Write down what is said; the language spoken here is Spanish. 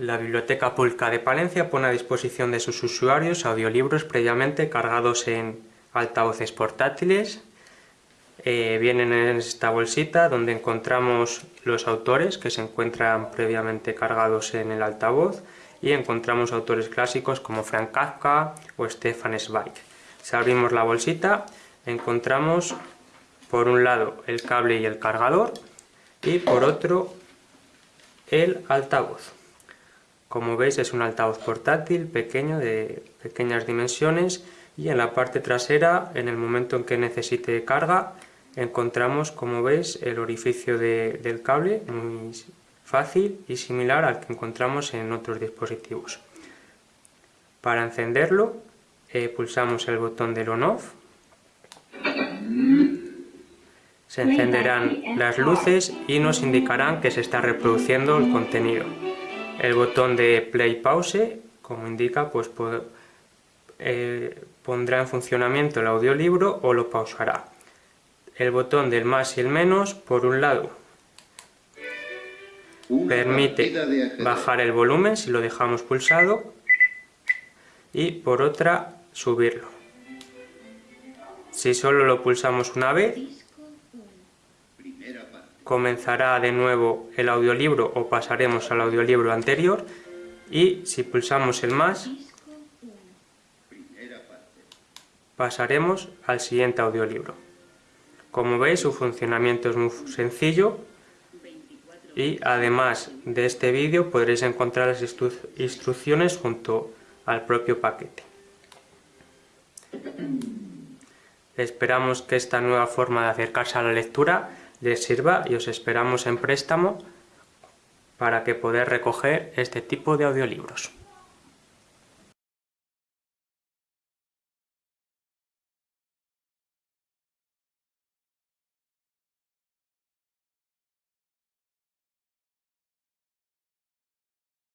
La Biblioteca Pública de Palencia pone a disposición de sus usuarios audiolibros previamente cargados en altavoces portátiles. Eh, vienen en esta bolsita donde encontramos los autores que se encuentran previamente cargados en el altavoz y encontramos autores clásicos como Frank Kafka o Stefan Zweig. Si abrimos la bolsita encontramos por un lado el cable y el cargador y por otro el altavoz. Como veis es un altavoz portátil pequeño de pequeñas dimensiones y en la parte trasera en el momento en que necesite carga encontramos como veis el orificio del cable muy fácil y similar al que encontramos en otros dispositivos. Para encenderlo eh, pulsamos el botón del on-off se encenderán las luces y nos indicarán que se está reproduciendo el contenido. El botón de play pause, como indica, pues eh, pondrá en funcionamiento el audiolibro o lo pausará. El botón del más y el menos, por un lado, permite bajar el volumen si lo dejamos pulsado y por otra subirlo. Si solo lo pulsamos una vez, comenzará de nuevo el audiolibro o pasaremos al audiolibro anterior y si pulsamos el más pasaremos al siguiente audiolibro. Como veis su funcionamiento es muy sencillo y además de este vídeo podréis encontrar las instrucciones junto al propio paquete. Esperamos que esta nueva forma de acercarse a la lectura les sirva y os esperamos en préstamo para que poder recoger este tipo de audiolibros.